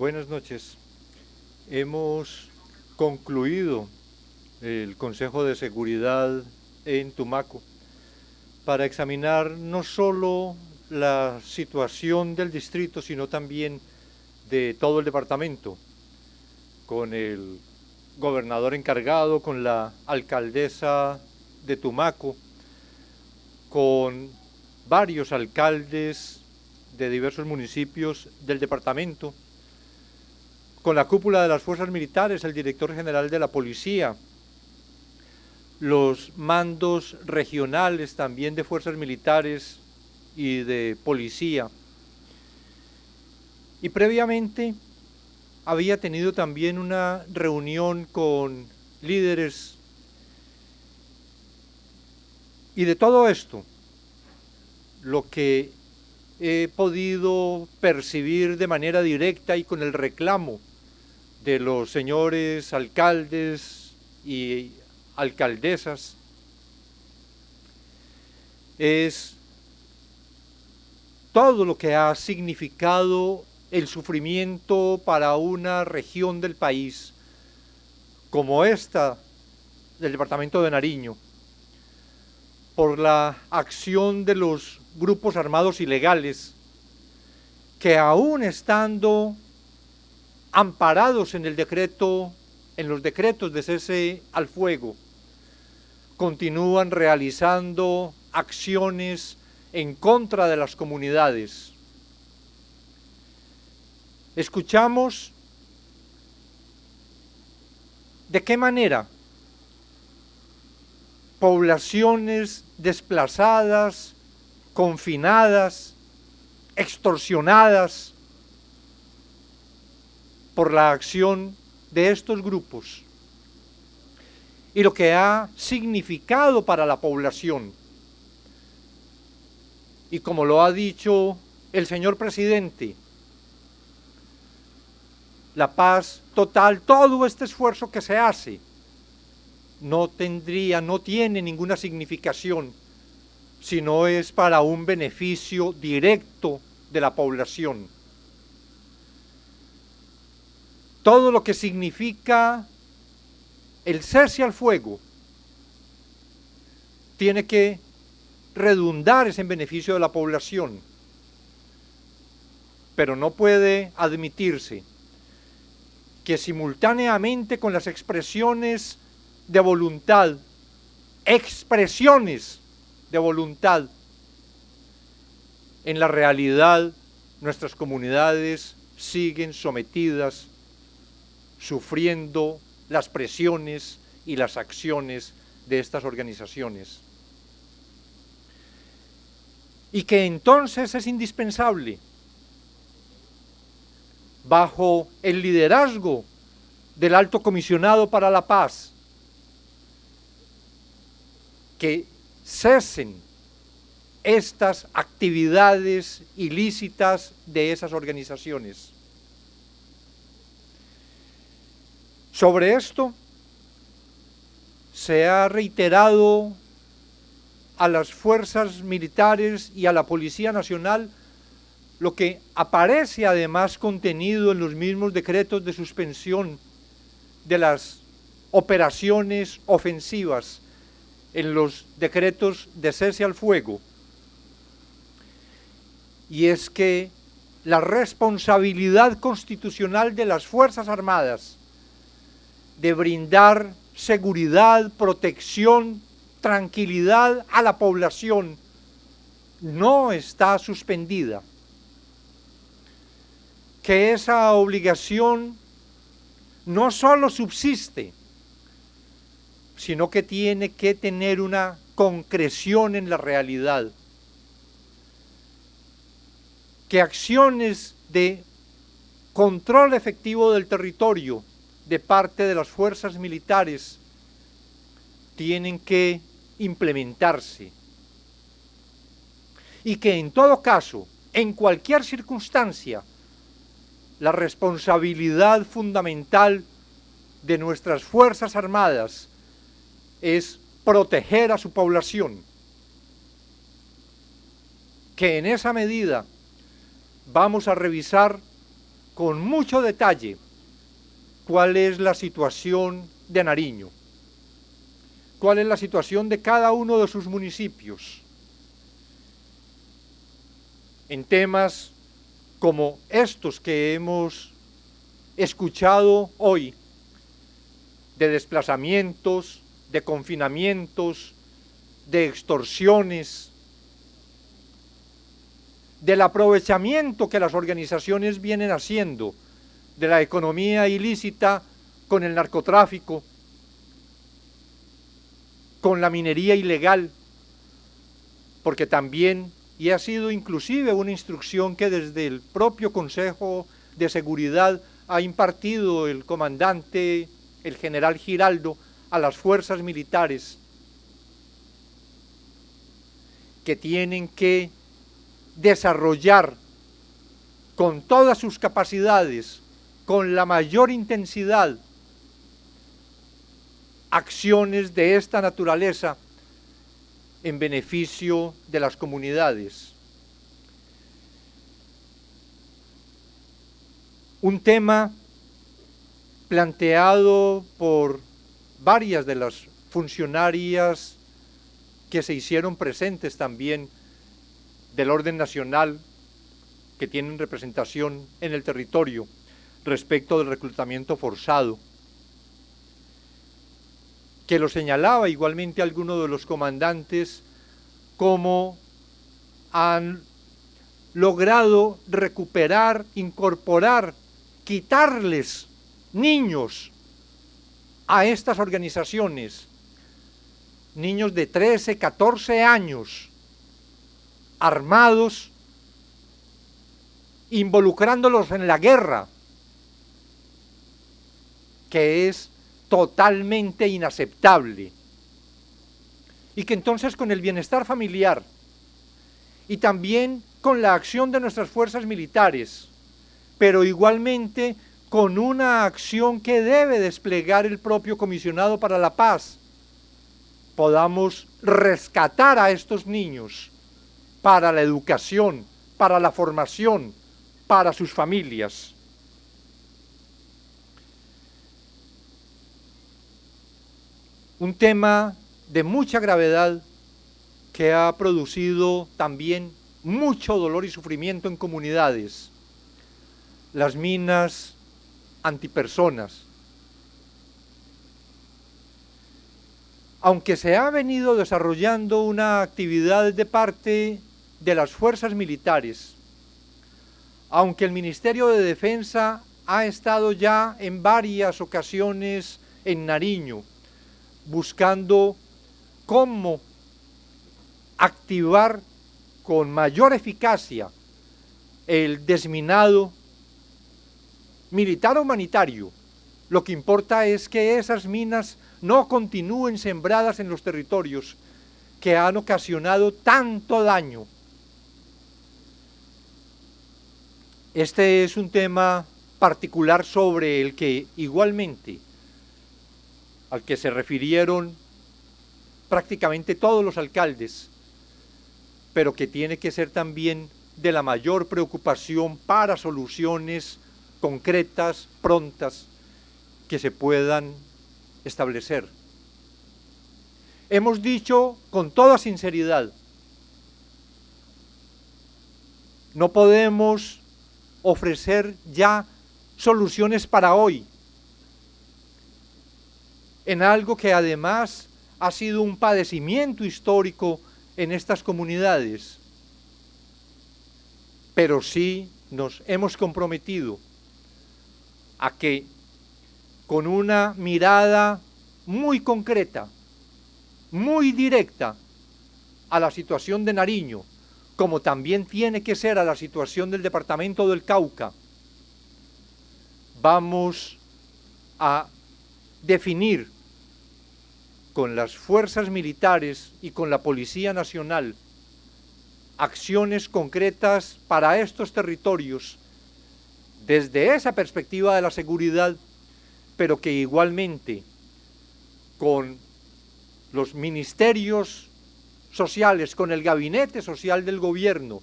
Buenas noches. Hemos concluido el Consejo de Seguridad en Tumaco para examinar no solo la situación del distrito, sino también de todo el departamento, con el gobernador encargado, con la alcaldesa de Tumaco, con varios alcaldes de diversos municipios del departamento, con la cúpula de las fuerzas militares, el director general de la policía, los mandos regionales también de fuerzas militares y de policía. Y previamente había tenido también una reunión con líderes y de todo esto, lo que he podido percibir de manera directa y con el reclamo de los señores alcaldes y alcaldesas es todo lo que ha significado el sufrimiento para una región del país como esta del departamento de Nariño, por la acción de los grupos armados ilegales que aún estando amparados en el decreto, en los decretos de cese al fuego, continúan realizando acciones en contra de las comunidades. Escuchamos de qué manera poblaciones desplazadas, confinadas, extorsionadas por la acción de estos grupos y lo que ha significado para la población. Y como lo ha dicho el señor presidente, la paz total, todo este esfuerzo que se hace, no tendría, no tiene ninguna significación si no es para un beneficio directo de la población. Todo lo que significa el cese al fuego tiene que redundar en beneficio de la población, pero no puede admitirse que simultáneamente con las expresiones de voluntad, expresiones de voluntad, en la realidad nuestras comunidades siguen sometidas, sufriendo las presiones y las acciones de estas organizaciones. Y que entonces es indispensable, bajo el liderazgo del alto comisionado para la paz, que cesen estas actividades ilícitas de esas organizaciones. Sobre esto se ha reiterado a las fuerzas militares y a la Policía Nacional lo que aparece además contenido en los mismos decretos de suspensión de las operaciones ofensivas, en los decretos de cese al fuego, y es que la responsabilidad constitucional de las Fuerzas Armadas de brindar seguridad, protección, tranquilidad a la población no está suspendida. Que esa obligación no solo subsiste, sino que tiene que tener una concreción en la realidad. Que acciones de control efectivo del territorio de parte de las fuerzas militares tienen que implementarse. Y que en todo caso, en cualquier circunstancia, la responsabilidad fundamental de nuestras Fuerzas Armadas es proteger a su población, que en esa medida vamos a revisar con mucho detalle cuál es la situación de Nariño, cuál es la situación de cada uno de sus municipios, en temas como estos que hemos escuchado hoy, de desplazamientos, de confinamientos, de extorsiones, del aprovechamiento que las organizaciones vienen haciendo de la economía ilícita con el narcotráfico, con la minería ilegal, porque también, y ha sido inclusive una instrucción que desde el propio Consejo de Seguridad ha impartido el comandante, el general Giraldo, a las fuerzas militares, que tienen que desarrollar con todas sus capacidades, con la mayor intensidad, acciones de esta naturaleza en beneficio de las comunidades. Un tema planteado por varias de las funcionarias que se hicieron presentes también del orden nacional que tienen representación en el territorio respecto del reclutamiento forzado, que lo señalaba igualmente alguno de los comandantes como han logrado recuperar, incorporar, quitarles niños a estas organizaciones, niños de 13, 14 años, armados, involucrándolos en la guerra, que es totalmente inaceptable. Y que entonces con el bienestar familiar y también con la acción de nuestras fuerzas militares, pero igualmente con una acción que debe desplegar el propio comisionado para la paz, podamos rescatar a estos niños para la educación, para la formación, para sus familias. Un tema de mucha gravedad que ha producido también mucho dolor y sufrimiento en comunidades. Las minas antipersonas. Aunque se ha venido desarrollando una actividad de parte de las fuerzas militares, aunque el Ministerio de Defensa ha estado ya en varias ocasiones en Nariño, buscando cómo activar con mayor eficacia el desminado militar humanitario. Lo que importa es que esas minas no continúen sembradas en los territorios que han ocasionado tanto daño Este es un tema particular sobre el que igualmente al que se refirieron prácticamente todos los alcaldes, pero que tiene que ser también de la mayor preocupación para soluciones concretas, prontas, que se puedan establecer. Hemos dicho con toda sinceridad, no podemos ofrecer ya soluciones para hoy, en algo que además ha sido un padecimiento histórico en estas comunidades. Pero sí nos hemos comprometido a que con una mirada muy concreta, muy directa a la situación de Nariño, como también tiene que ser a la situación del departamento del Cauca, vamos a definir con las fuerzas militares y con la Policía Nacional acciones concretas para estos territorios desde esa perspectiva de la seguridad, pero que igualmente con los ministerios sociales, con el gabinete social del gobierno,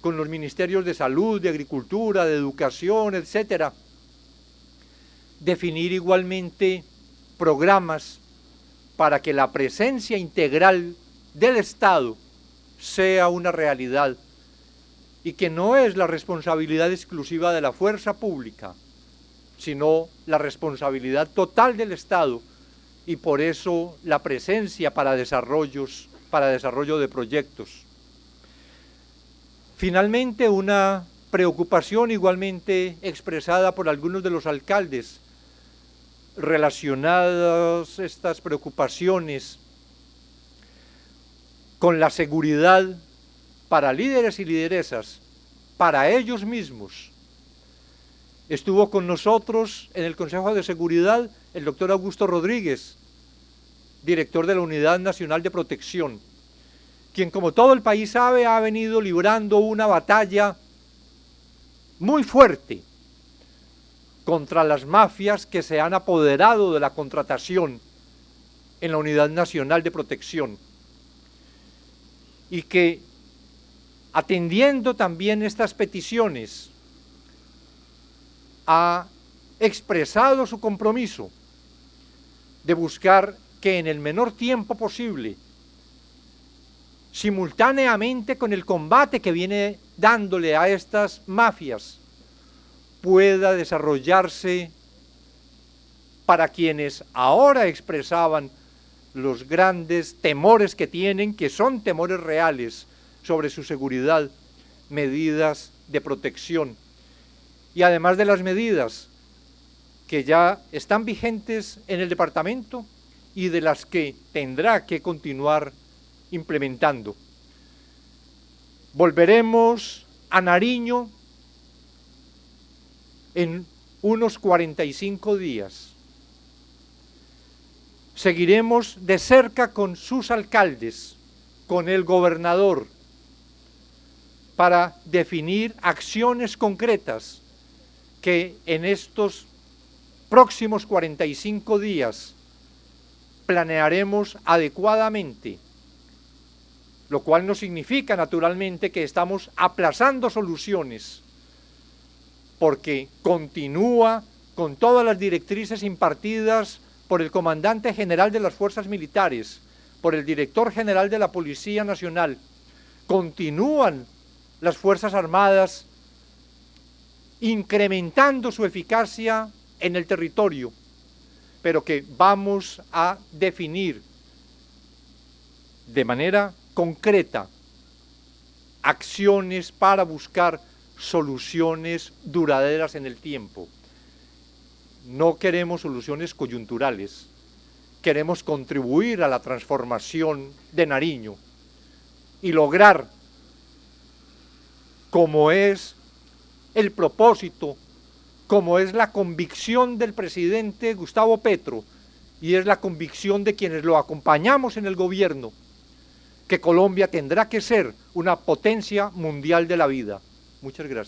con los ministerios de salud, de agricultura, de educación, etcétera, definir igualmente programas para que la presencia integral del Estado sea una realidad y que no es la responsabilidad exclusiva de la fuerza pública, sino la responsabilidad total del Estado y por eso la presencia para desarrollos, para desarrollo de proyectos. Finalmente, una preocupación igualmente expresada por algunos de los alcaldes relacionadas estas preocupaciones con la seguridad para líderes y lideresas, para ellos mismos. Estuvo con nosotros en el Consejo de Seguridad el doctor Augusto Rodríguez, director de la Unidad Nacional de Protección, quien como todo el país sabe ha venido librando una batalla muy fuerte contra las mafias que se han apoderado de la contratación en la Unidad Nacional de Protección. Y que atendiendo también estas peticiones ha expresado su compromiso de buscar que en el menor tiempo posible, simultáneamente con el combate que viene dándole a estas mafias, pueda desarrollarse para quienes ahora expresaban los grandes temores que tienen, que son temores reales sobre su seguridad, medidas de protección. Y además de las medidas que ya están vigentes en el departamento y de las que tendrá que continuar implementando. Volveremos a Nariño en unos 45 días. Seguiremos de cerca con sus alcaldes, con el gobernador, para definir acciones concretas que en estos próximos 45 días planearemos adecuadamente, lo cual no significa naturalmente que estamos aplazando soluciones, porque continúa con todas las directrices impartidas por el comandante general de las fuerzas militares, por el director general de la Policía Nacional, continúan las Fuerzas Armadas incrementando su eficacia en el territorio, pero que vamos a definir de manera concreta acciones para buscar soluciones duraderas en el tiempo. No queremos soluciones coyunturales, queremos contribuir a la transformación de Nariño y lograr, como es el propósito, como es la convicción del presidente Gustavo Petro y es la convicción de quienes lo acompañamos en el gobierno, que Colombia tendrá que ser una potencia mundial de la vida. Muchas gracias.